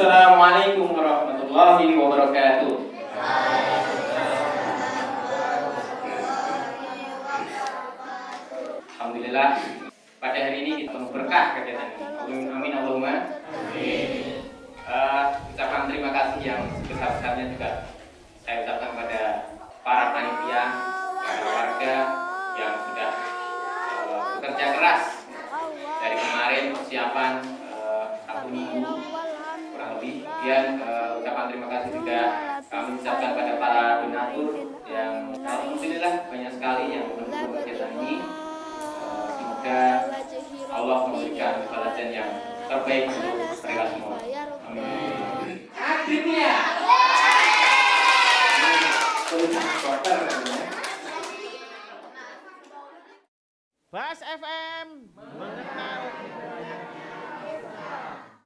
Assalamualaikum warahmatullahi wabarakatuh. Alhamdulillah pada hari ini kita penuh berkah kegiatan ini. Amin, amin Allahumma. Amin. Uh, ucapan terima kasih yang sebesar-besarnya juga saya ucapkan kepada para panitia, para warga yang sudah uh, bekerja keras dari kemarin persiapan kemudian uh, ucapan terima kasih juga kami ucapkan pada para donatur yang alhamdulillah banyak sekali yang mendukung kegiatan ini uh, semoga Allah memberikan balasan yang terbaik untuk mereka semua amin akhirnya Bas FM.